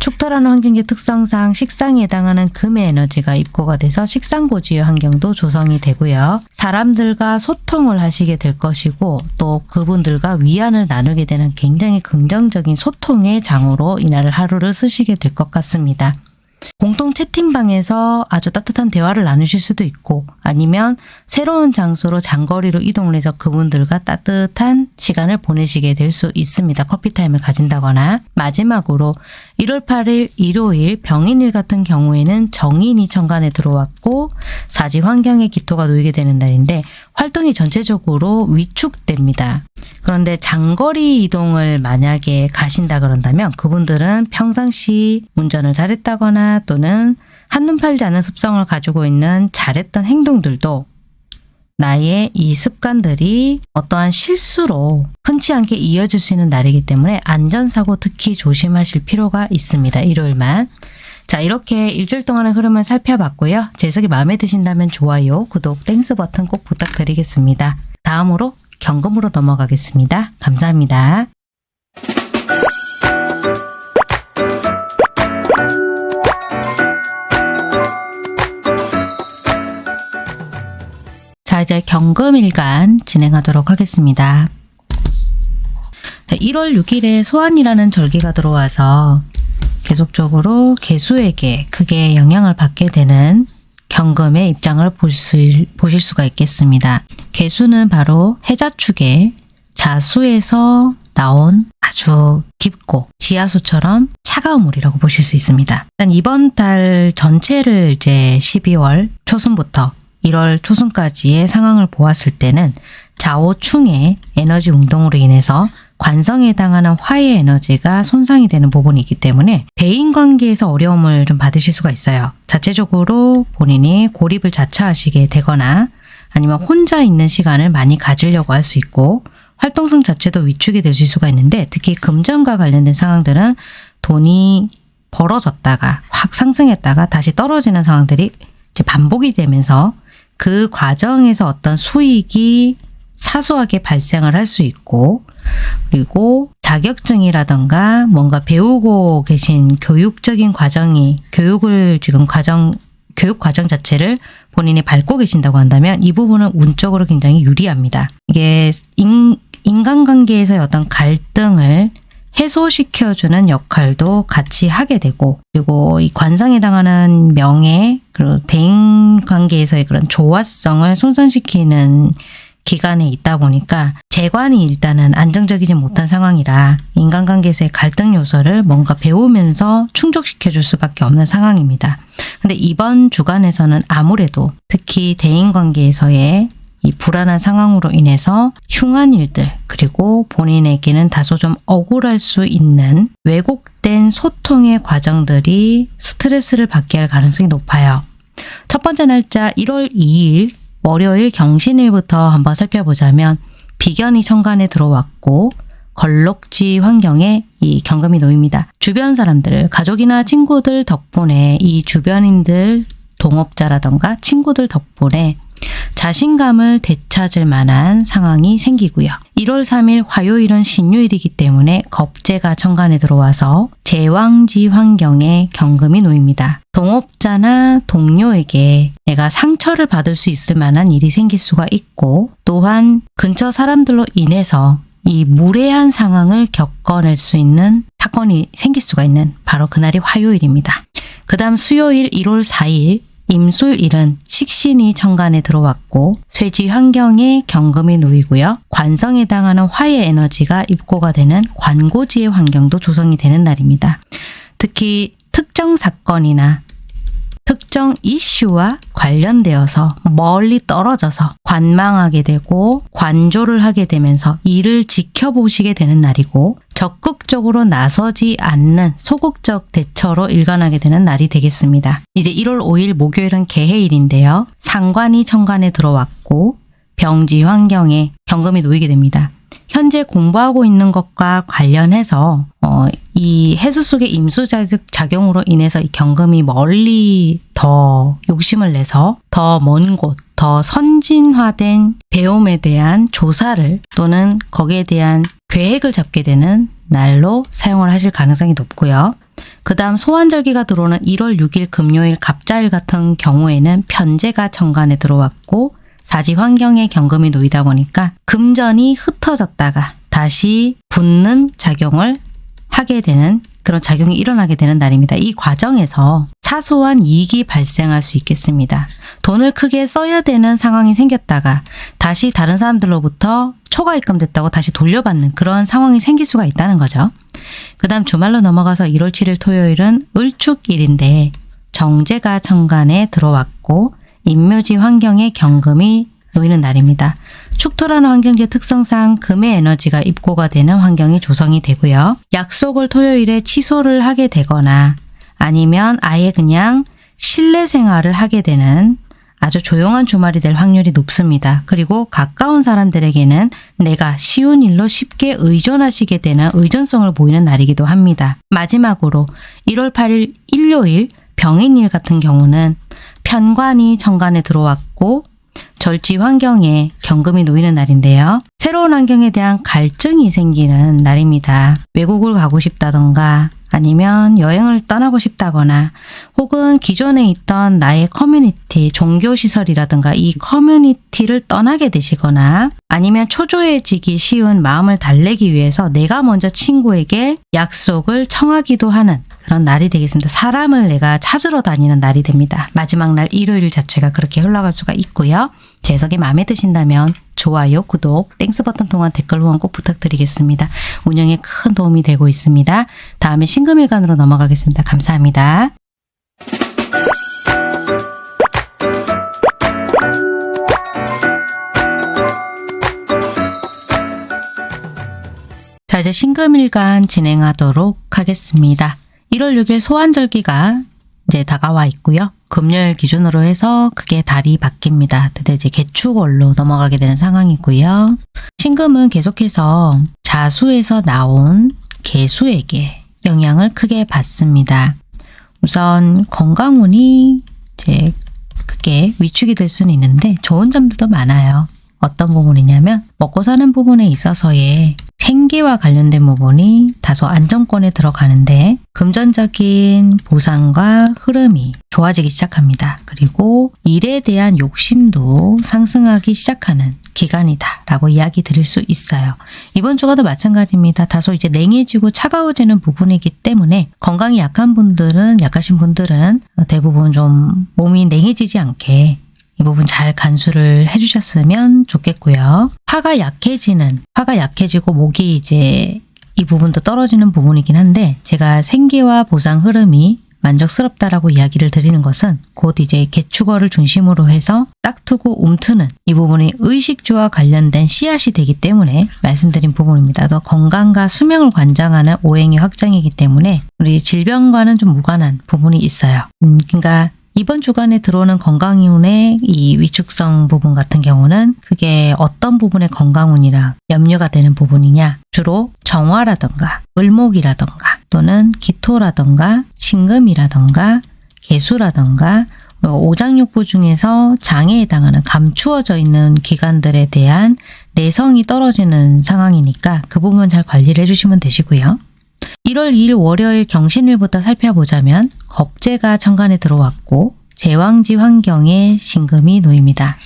축토라는 환경의 특성상 식상에 해당하는 금의 에너지가 입고가 돼서 식상고지의 환경도 조성이 되고요. 사람들과 소통을 하시게 될 것이고 또 그분들과 위안을 나누게 되는 굉장히 긍정적인 소통의 장으로 이날 하루를 쓰시게 될 것 같습니다. 공통 채팅방에서 아주 따뜻한 대화를 나누실 수도 있고 아니면 새로운 장소로 장거리로 이동을 해서 그분들과 따뜻한 시간을 보내시게 될 수 있습니다. 커피타임을 가진다거나 마지막으로 1월 8일 일요일 병인일 같은 경우에는 정인이 천간에 들어왔고 사지 환경에 기토가 놓이게 되는 날인데 활동이 전체적으로 위축됩니다. 그런데 장거리 이동을 만약에 가신다 그런다면 그분들은 평상시 운전을 잘했다거나 또는 한눈 팔지 않은 습성을 가지고 있는 잘했던 행동들도 나의 이 습관들이 어떠한 실수로 흔치 않게 이어질 수 있는 날이기 때문에 안전사고 특히 조심하실 필요가 있습니다. 일요일만. 자 이렇게 일주일 동안의 흐름을 살펴봤고요. 제 해석이 마음에 드신다면 좋아요, 구독, Thanks 버튼 꼭 부탁드리겠습니다. 다음으로 경금으로 넘어가겠습니다. 감사합니다. 자 이제 경금일간 진행하도록 하겠습니다. 자, 1월 6일에 소한이라는 절기가 들어와서 계속적으로 개수에게 크게 영향을 받게 되는 경금의 입장을 보실, 보실 수가 있겠습니다. 개수는 바로 해자축의 자수에서 나온 아주 깊고 지하수처럼 차가운 물이라고 보실 수 있습니다. 일단 이번 달 전체를 이제 12월 초순부터 1월 초순까지의 상황을 보았을 때는 좌우충의 에너지 운동으로 인해서 관성에 해당하는 화의 에너지가 손상이 되는 부분이 있기 때문에 대인관계에서 어려움을 좀 받으실 수가 있어요. 자체적으로 본인이 고립을 자처하시게 되거나 아니면 혼자 있는 시간을 많이 가지려고 할 수 있고 활동성 자체도 위축이 되실 수가 있는데 특히 금전과 관련된 상황들은 돈이 벌어졌다가 확 상승했다가 다시 떨어지는 상황들이 반복이 되면서 그 과정에서 어떤 수익이 사소하게 발생을 할 수 있고 그리고 자격증이라던가 뭔가 배우고 계신 교육적인 과정이 교육을 지금 과정 교육 과정 자체를 본인이 밟고 계신다고 한다면 이 부분은 운적으로 굉장히 유리합니다. 이게 인, 인간관계에서의 어떤 갈등을 해소시켜주는 역할도 같이 하게 되고 그리고 이 관상에 당하는 명예 그리고 대인 관계에서의 그런 조화성을 손상시키는 기간에 있다 보니까 재관이 일단은 안정적이지 못한 상황이라 인간관계에서의 갈등 요소를 뭔가 배우면서 충족시켜 줄 수밖에 없는 상황입니다. 근데 이번 주간에서는 아무래도 특히 대인관계에서의 이 불안한 상황으로 인해서 흉한 일들 그리고 본인에게는 다소 좀 억울할 수 있는 왜곡된 소통의 과정들이 스트레스를 받게 할 가능성이 높아요. 첫 번째 날짜 1월 2일 월요일 경신일부터 한번 살펴보자면 비견이 천간에 들어왔고 걸록지 환경에 이 경금이 놓입니다. 주변 사람들, 가족이나 친구들 덕분에 이 주변인들, 동업자라던가 친구들 덕분에 자신감을 되찾을 만한 상황이 생기고요. 1월 3일 화요일은 신유일이기 때문에 겁재가 천간에 들어와서 제왕지 환경에 경금이 놓입니다. 동업자나 동료에게 내가 상처를 받을 수 있을 만한 일이 생길 수가 있고 또한 근처 사람들로 인해서 이 무례한 상황을 겪어낼 수 있는 사건이 생길 수가 있는 바로 그날이 화요일입니다. 그 다음 수요일 1월 4일 임술일은 식신이 천간에 들어왔고 쇠지 환경에 경금이 놓이고요. 관성에 해당하는 화의 에너지가 입고가 되는 관고지의 환경도 조성이 되는 날입니다. 특히 특정 사건이나 특정 이슈와 관련되어서 멀리 떨어져서 관망하게 되고 관조를 하게 되면서 이를 지켜보시게 되는 날이고 적극적으로 나서지 않는 소극적 대처로 일관하게 되는 날이 되겠습니다. 이제 1월 5일 목요일은 개해일인데요. 상관이 천간에 들어왔고 병지 환경에 경금이 놓이게 됩니다. 현재 공부하고 있는 것과 관련해서 어, 이 해수 속의 임수 작용으로 인해서 이 경금이 멀리 더 욕심을 내서 더 먼 곳, 더 선진화된 배움에 대한 조사를 또는 거기에 대한 계획을 잡게 되는 날로 사용을 하실 가능성이 높고요. 그 다음 소환절기가 들어오는 1월 6일 금요일 갑자일 같은 경우에는 편제가 정관에 들어왔고 사지 환경에 경금이 놓이다 보니까 금전이 흩어졌다가 다시 붙는 작용을 하게 되는 그런 작용이 일어나게 되는 날입니다. 이 과정에서 사소한 이익이 발생할 수 있겠습니다. 돈을 크게 써야 되는 상황이 생겼다가 다시 다른 사람들로부터 초과 입금됐다고 다시 돌려받는 그런 상황이 생길 수가 있다는 거죠. 그 다음 주말로 넘어가서 1월 7일 토요일은 을축일인데 정제가 천간에 들어왔고 인묘지 환경에 경금이 놓이는 날입니다. 축토라는 환경지의 특성상 금의 에너지가 입고가 되는 환경이 조성이 되고요. 약속을 토요일에 취소를 하게 되거나 아니면 아예 그냥 실내 생활을 하게 되는 아주 조용한 주말이 될 확률이 높습니다. 그리고 가까운 사람들에게는 내가 쉬운 일로 쉽게 의존하시게 되는 의존성을 보이는 날이기도 합니다. 마지막으로 1월 8일 일요일 병인일 같은 경우는 편관이 정관에 들어왔고 절지 환경에 경금이 놓이는 날인데요. 새로운 환경에 대한 갈증이 생기는 날입니다. 외국을 가고 싶다던가 아니면 여행을 떠나고 싶다거나 혹은 기존에 있던 나의 커뮤니티, 종교시설이라든가 이 커뮤니티를 떠나게 되시거나 아니면 초조해지기 쉬운 마음을 달래기 위해서 내가 먼저 친구에게 약속을 청하기도 하는 그런 날이 되겠습니다. 사람을 내가 찾으러 다니는 날이 됩니다. 마지막 날 일요일 자체가 그렇게 흘러갈 수가 있고요. 제 해석이 마음에 드신다면 좋아요, 구독, Thanks 버튼 통한 댓글 후원 꼭 부탁드리겠습니다. 운영에 큰 도움이 되고 있습니다. 다음에 신금일간으로 넘어가겠습니다. 감사합니다. 자 이제 신금일간 진행하도록 하겠습니다. 1월 6일 소한절기가 이제 다가와 있고요. 금요일 기준으로 해서 크게 달이 바뀝니다. 드디어 이제 개축월로 넘어가게 되는 상황이고요. 신금은 계속해서 자수에서 나온 개수에게 영향을 크게 받습니다. 우선 건강운이 이제 크게 위축이 될 수는 있는데 좋은 점들도 많아요. 어떤 부분이냐면 먹고 사는 부분에 있어서의 생계와 관련된 부분이 다소 안정권에 들어가는데 금전적인 보상과 흐름이 좋아지기 시작합니다. 그리고 일에 대한 욕심도 상승하기 시작하는 기간이다 라고 이야기 드릴 수 있어요. 이번 주가도 마찬가지입니다. 다소 이제 냉해지고 차가워지는 부분이기 때문에 건강이 약한 분들은 약하신 분들은 대부분 좀 몸이 냉해지지 않게 이 부분 잘 간수를 해주셨으면 좋겠고요. 화가 약해지는, 화가 약해지고 목이 이제 이 부분도 떨어지는 부분이긴 한데 제가 생계와 보상 흐름이 만족스럽다라고 이야기를 드리는 것은 곧 이제 개축어를 중심으로 해서 딱트고 움트는 이 부분이 의식주와 관련된 씨앗이 되기 때문에 말씀드린 부분입니다. 더 건강과 수명을 관장하는 오행의 확장이기 때문에 우리 질병과는 좀 무관한 부분이 있어요. 음, 그러니까 이번 주간에 들어오는 건강운의 이 위축성 부분 같은 경우는 그게 어떤 부분의 건강운이랑 염려가 되는 부분이냐 주로 정화라던가 을목이라던가 또는 기토라던가 신금이라던가 개수라던가 오장육부 중에서 장에 해당하는 감추어져 있는 기관들에 대한 내성이 떨어지는 상황이니까 그 부분 잘 관리를 해주시면 되시고요. 1월 2일 월요일 경신일부터 살펴보자면 겁재가 천간에 들어왔고 제왕지 환경에 신금이 놓입니다.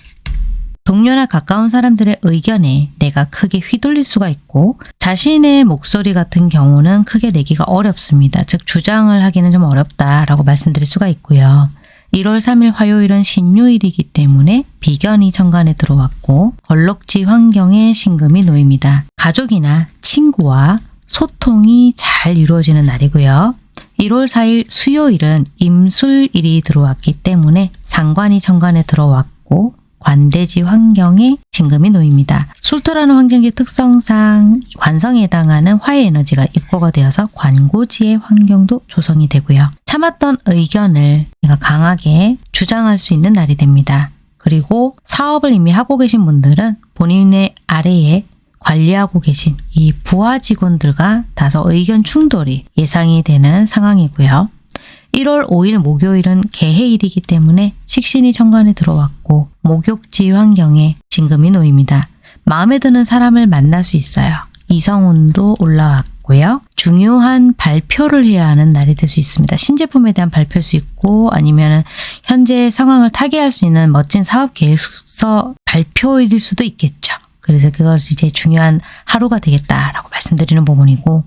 동료나 가까운 사람들의 의견에 내가 크게 휘둘릴 수가 있고 자신의 목소리 같은 경우는 크게 내기가 어렵습니다. 즉 주장을 하기는 좀 어렵다라고 말씀드릴 수가 있고요. 1월 3일 화요일은 신유일이기 때문에 비견이 천간에 들어왔고 걸럭지 환경에 신금이 놓입니다. 가족이나 친구와 소통이 잘 이루어지는 날이고요. 1월 4일 수요일은 임술일이 들어왔기 때문에 상관이 천간에 들어왔고 관대지 환경에 진금이 놓입니다. 술토라는 환경지 특성상 관성에 해당하는 화의 에너지가 입고가 되어서 관고지의 환경도 조성이 되고요. 참았던 의견을 강하게 주장할 수 있는 날이 됩니다. 그리고 사업을 이미 하고 계신 분들은 본인의 아래에 관리하고 계신 이 부하 직원들과 다소 의견 충돌이 예상이 되는 상황이고요. 1월 5일 목요일은 개해일이기 때문에 식신이 천간에 들어왔고 목욕지 환경에 진금이 놓입니다. 마음에 드는 사람을 만날 수 있어요. 이성운도 올라왔고요. 중요한 발표를 해야 하는 날이 될 수 있습니다. 신제품에 대한 발표일 수 있고 아니면 현재 상황을 타개할 수 있는 멋진 사업 계획서 발표일 수도 있겠죠. 그래서 그것이 이제 중요한 하루가 되겠다라고 말씀드리는 부분이고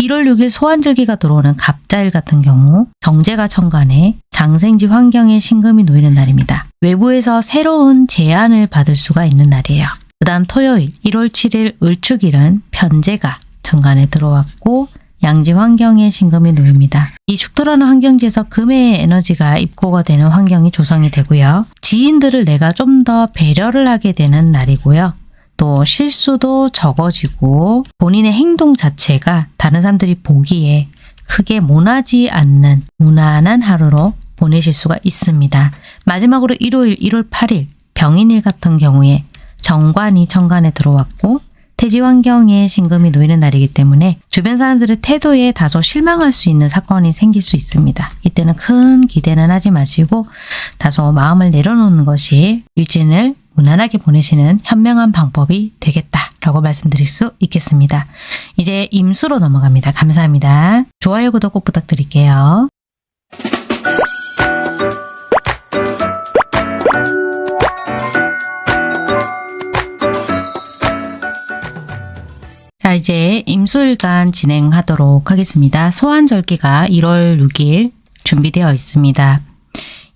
1월 6일 소환절기가 들어오는 갑자일 같은 경우 정제가 천간에 장생지 환경에 신금이 놓이는 날입니다. 외부에서 새로운 제안을 받을 수가 있는 날이에요. 그 다음 토요일 1월 7일 을축일은 편제가 천간에 들어왔고 양지 환경에 신금이 놓입니다. 이 축토라는 환경지에서 금의 에너지가 입고가 되는 환경이 조성이 되고요. 지인들을 내가 좀 더 배려를 하게 되는 날이고요. 또 실수도 적어지고 본인의 행동 자체가 다른 사람들이 보기에 크게 모나지 않는 무난한 하루로 보내실 수가 있습니다. 마지막으로 일요일 1월 8일 병인일 같은 경우에 정관이 천간에 들어왔고 태지 환경에 신금이 놓이는 날이기 때문에 주변 사람들의 태도에 다소 실망할 수 있는 사건이 생길 수 있습니다. 이때는 큰 기대는 하지 마시고 다소 마음을 내려놓는 것이 일진을 무난하게 보내시는 현명한 방법이 되겠다라고 말씀드릴 수 있겠습니다. 이제 임수로 넘어갑니다. 감사합니다. 좋아요, 구독 꼭 부탁드릴게요. 자 이제 임수일간 진행하도록 하겠습니다. 소환절기가 1월 6일 준비되어 있습니다.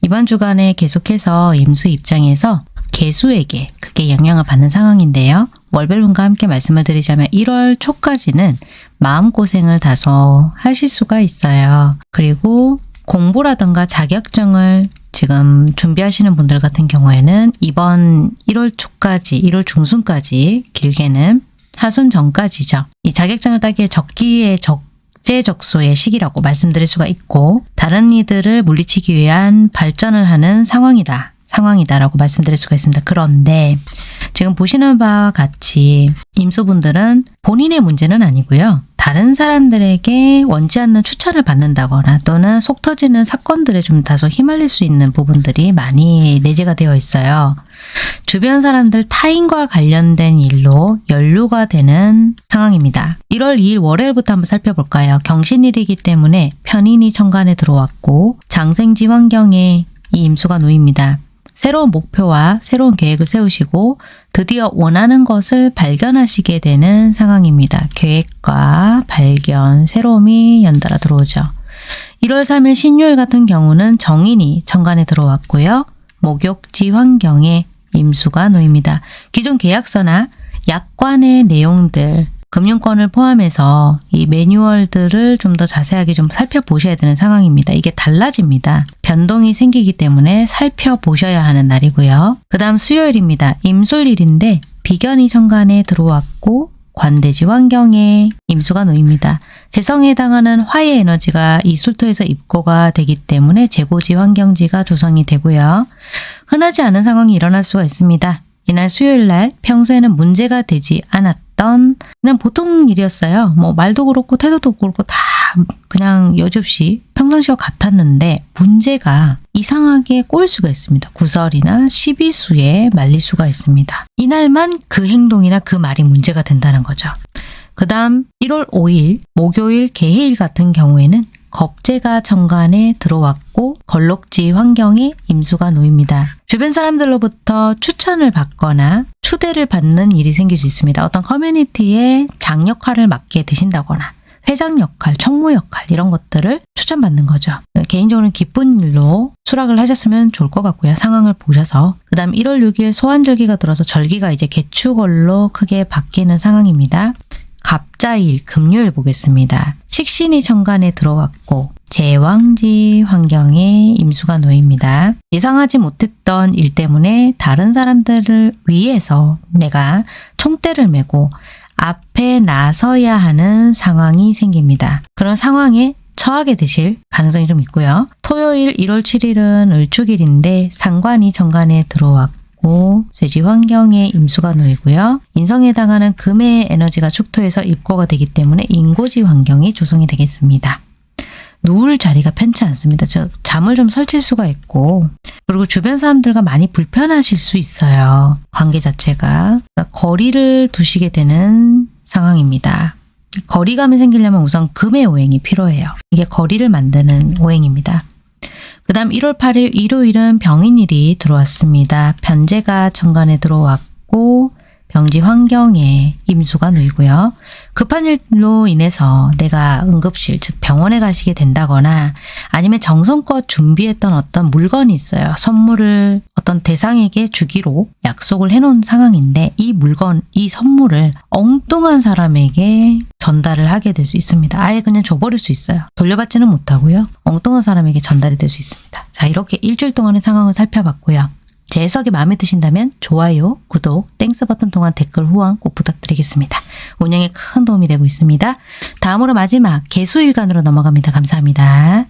이번 주간에 계속해서 임수 입장에서 개수에게 크게 영향을 받는 상황인데요. 월별분과 함께 말씀을 드리자면 1월 초까지는 마음고생을 다소 하실 수가 있어요. 그리고 공부라든가 자격증을 지금 준비하시는 분들 같은 경우에는 이번 1월 초까지, 1월 중순까지 길게는 하순 전까지죠. 이 자격증을 따기에 적기에 적재적소의 시기라고 말씀드릴 수가 있고 다른 이들을 물리치기 위한 발전을 하는 상황이라 상황이다라고 말씀드릴 수가 있습니다. 그런데 지금 보시는 바와 같이 임수분들은 본인의 문제는 아니고요. 다른 사람들에게 원치 않는 추천을 받는다거나 또는 속 터지는 사건들에 좀 다소 휘말릴 수 있는 부분들이 많이 내재가 되어 있어요. 주변 사람들 타인과 관련된 일로 연루가 되는 상황입니다. 1월 2일 월요일부터 한번 살펴볼까요? 경신일이기 때문에 편인이 천간에 들어왔고 장생지 환경에 이 임수가 놓입니다. 새로운 목표와 새로운 계획을 세우시고 드디어 원하는 것을 발견하시게 되는 상황입니다. 계획과 발견, 새로움이 연달아 들어오죠. 1월 3일 신유일 같은 경우는 정인이 천간에 들어왔고요. 목욕지 환경에 임수가 놓입니다. 기존 계약서나 약관의 내용들, 금융권을 포함해서 이 매뉴얼들을 좀 더 자세하게 좀 살펴보셔야 되는 상황입니다. 이게 달라집니다. 변동이 생기기 때문에 살펴보셔야 하는 날이고요. 그 다음 수요일입니다. 임술일인데 비견이 천간에 들어왔고 관대지 환경에 임수가 놓입니다. 재성에 해당하는 화의 에너지가 이 술토에서 입고가 되기 때문에 재고지 환경지가 조성이 되고요. 흔하지 않은 상황이 일어날 수가 있습니다. 이날 수요일 날 평소에는 문제가 되지 않았 던 그냥 보통 일이었어요. 뭐 말도 그렇고 태도도 그렇고 다 그냥 여지없이 평상시와 같았는데 문제가 이상하게 꼬일 수가 있습니다. 구설이나 시비수에 말릴 수가 있습니다. 이날만 그 행동이나 그 말이 문제가 된다는 거죠. 그 다음 1월 5일 목요일 개해일 같은 경우에는 겁재가 정관에 들어왔고 걸록지 환경에 임수가 놓입니다. 주변 사람들로부터 추천을 받거나 추대를 받는 일이 생길 수 있습니다. 어떤 커뮤니티에 장 역할을 맡게 되신다거나 회장 역할, 총무 역할 이런 것들을 추천받는 거죠. 개인적으로는 기쁜 일로 수락을 하셨으면 좋을 것 같고요. 상황을 보셔서 그 다음 1월 6일 소환절기가 들어서 절기가 이제 개축월로 크게 바뀌는 상황입니다. 갑자일 금요일 보겠습니다. 식신이 천간에 들어왔고 제왕지 환경에 임수가 놓입니다. 예상하지 못했던 일 때문에 다른 사람들을 위해서 내가 총대를 메고 앞에 나서야 하는 상황이 생깁니다. 그런 상황에 처하게 되실 가능성이 좀 있고요. 토요일 1월 7일은 을축일인데 상관이 정관에 들어왔고 쇠지 환경에 임수가 놓이고요. 인성에 해당하는 금의 에너지가 축토에서 입고가 되기 때문에 인고지 환경이 조성이 되겠습니다. 누울 자리가 편치 않습니다. 저 잠을 좀 설칠 수가 있고 그리고 주변 사람들과 많이 불편하실 수 있어요. 관계 자체가 그러니까 거리를 두시게 되는 상황입니다. 거리감이 생기려면 우선 금의 오행이 필요해요. 이게 거리를 만드는 오행입니다. 그 다음 1월 8일 일요일은 병인일이 들어왔습니다. 변제가 정관에 들어왔고 병지 환경에 임수가 놓이고요. 급한 일로 인해서 내가 응급실, 즉 병원에 가시게 된다거나 아니면 정성껏 준비했던 어떤 물건이 있어요. 선물을 어떤 대상에게 주기로 약속을 해놓은 상황인데 이 물건, 이 선물을 엉뚱한 사람에게 전달을 하게 될 수 있습니다. 아예 그냥 줘버릴 수 있어요. 돌려받지는 못하고요. 엉뚱한 사람에게 전달이 될 수 있습니다. 자, 이렇게 일주일 동안의 상황을 살펴봤고요. 제 해석이 마음에 드신다면 좋아요, 구독, Thanks 버튼 통한 댓글 후원 꼭 부탁드리겠습니다. 운영에 큰 도움이 되고 있습니다. 다음으로 마지막 계수일간으로 넘어갑니다. 감사합니다.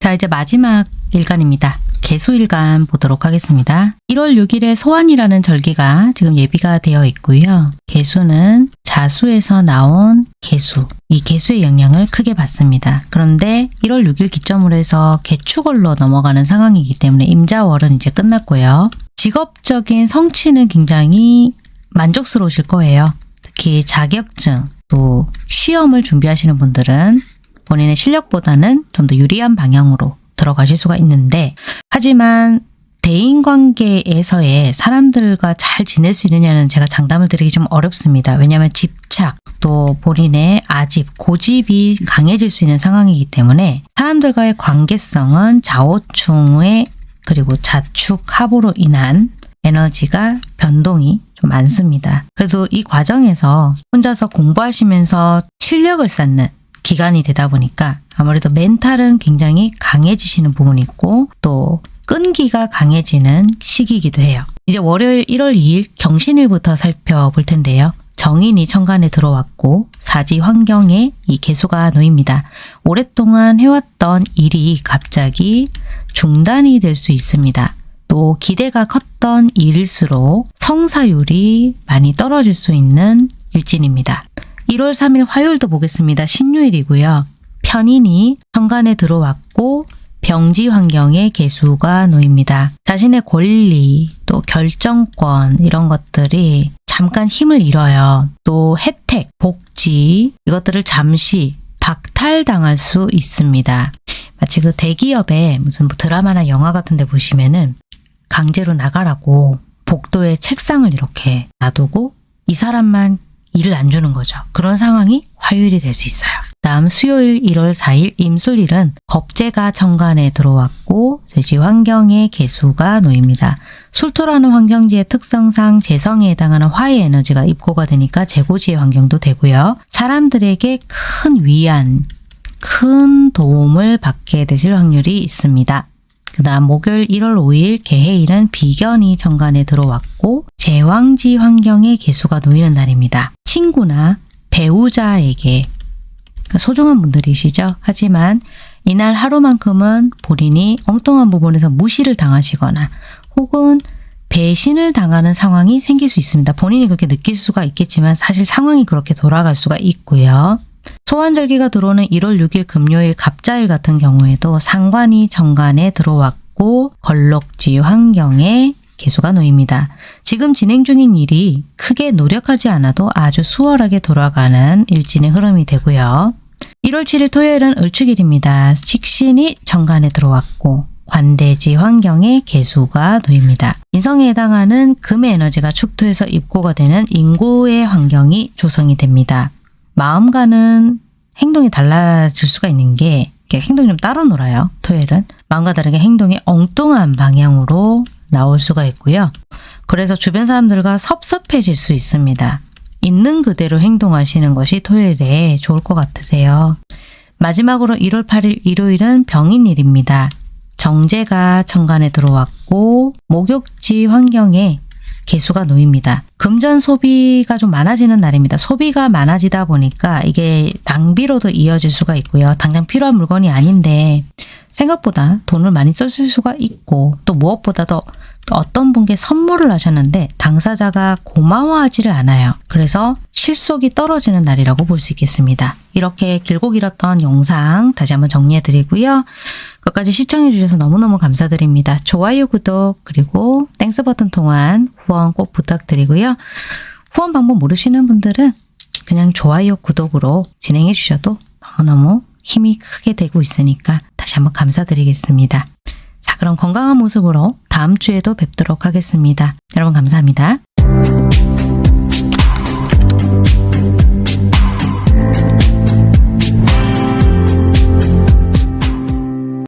자, 이제 마지막 일간입니다. 계수일간 보도록 하겠습니다. 1월 6일에 소한이라는 절기가 지금 예비가 되어 있고요. 계수는 자수에서 나온 계수, 이 계수의 영향을 크게 받습니다. 그런데 1월 6일 기점으로 해서 계축월로 넘어가는 상황이기 때문에 임자월은 이제 끝났고요. 직업적인 성취는 굉장히 만족스러우실 거예요. 특히 자격증, 또 시험을 준비하시는 분들은 본인의 실력보다는 좀 더 유리한 방향으로 들어가실 수가 있는데 하지만 대인관계에서의 사람들과 잘 지낼 수 있느냐는 제가 장담을 드리기 좀 어렵습니다. 왜냐하면 집착 또 본인의 아집, 고집이 강해질 수 있는 상황이기 때문에 사람들과의 관계성은 좌우충의 그리고 자축 합으로 인한 에너지가 변동이 좀 많습니다. 그래도 이 과정에서 혼자서 공부하시면서 실력을 쌓는 기간이 되다 보니까 아무래도 멘탈은 굉장히 강해지시는 부분이 있고 또 끈기가 강해지는 시기이기도 해요. 이제 월요일 1월 2일 경신일부터 살펴볼 텐데요. 정인이 천간에 들어왔고 사지 환경에 이 개수가 놓입니다. 오랫동안 해왔던 일이 갑자기 중단이 될 수 있습니다. 또 기대가 컸던 일일수록 성사율이 많이 떨어질 수 있는 일진입니다. 1월 3일 화요일도 보겠습니다. 신유일이고요. 편인이 천간에 들어왔고 병지 환경에 개수가 놓입니다. 자신의 권리, 또 결정권 이런 것들이 잠깐 힘을 잃어요. 또 혜택, 복지 이것들을 잠시 박탈당할 수 있습니다. 마치 그 대기업에 무슨 뭐 드라마나 영화 같은 데 보시면은 강제로 나가라고 복도에 책상을 이렇게 놔두고 이 사람만 일을 안 주는 거죠. 그런 상황이 화요일이 될 수 있어요. 다음 수요일 1월 4일 임술일은 겁재가 정관에 들어왔고 제지 환경에 개수가 놓입니다. 술토라는 환경지의 특성상 재성에 해당하는 화의 에너지가 입고가 되니까 재고지의 환경도 되고요. 사람들에게 큰 위안, 큰 도움을 받게 되실 확률이 있습니다. 그 다음 목요일 1월 5일 개해일은 비견이 정관에 들어왔고 제왕지 환경에 개수가 놓이는 날입니다. 친구나 배우자에게 그러니까 소중한 분들이시죠. 하지만 이날 하루만큼은 본인이 엉뚱한 부분에서 무시를 당하시거나 혹은 배신을 당하는 상황이 생길 수 있습니다. 본인이 그렇게 느낄 수가 있겠지만 사실 상황이 그렇게 돌아갈 수가 있고요. 소환절기가 들어오는 1월 6일 금요일 갑자일 같은 경우에도 상관이 정관에 들어왔고 걸럭지 환경에 개수가 놓입니다. 지금 진행 중인 일이 크게 노력하지 않아도 아주 수월하게 돌아가는 일진의 흐름이 되고요. 1월 7일 토요일은 을축일입니다. 식신이 정관에 들어왔고 관대지 환경에 개수가 놓입니다. 인성에 해당하는 금의 에너지가 축토에서 입고가 되는 인고의 환경이 조성이 됩니다. 마음과는 행동이 달라질 수가 있는 게 행동이 좀 따로 놀아요. 토요일은. 마음과 다르게 행동이 엉뚱한 방향으로 나올 수가 있고요. 그래서 주변 사람들과 섭섭해질 수 있습니다. 있는 그대로 행동하시는 것이 토요일에 좋을 것 같으세요. 마지막으로 1월 8일 일요일은 병인일입니다. 정제가 천간에 들어왔고 목욕지 환경에 개수가 놓입니다. 금전 소비가 좀 많아지는 날입니다. 소비가 많아지다 보니까 이게 낭비로도 이어질 수가 있고요. 당장 필요한 물건이 아닌데 생각보다 돈을 많이 썼을 수가 있고 또 무엇보다도 어떤 분께 선물을 하셨는데 당사자가 고마워하지를 않아요. 그래서 실속이 떨어지는 날이라고 볼 수 있겠습니다. 이렇게 길고 길었던 영상 다시 한번 정리해 드리고요. 끝까지 시청해 주셔서 너무너무 감사드립니다. 좋아요, 구독, 그리고 Thanks 버튼 통한 후원 꼭 부탁드리고요. 후원 방법 모르시는 분들은 그냥 좋아요, 구독으로 진행해 주셔도 너무너무 힘이 크게 되고 있으니까 다시 한번 감사드리겠습니다. 자, 그럼 건강한 모습으로 다음 주에도 뵙도록 하겠습니다. 여러분 감사합니다.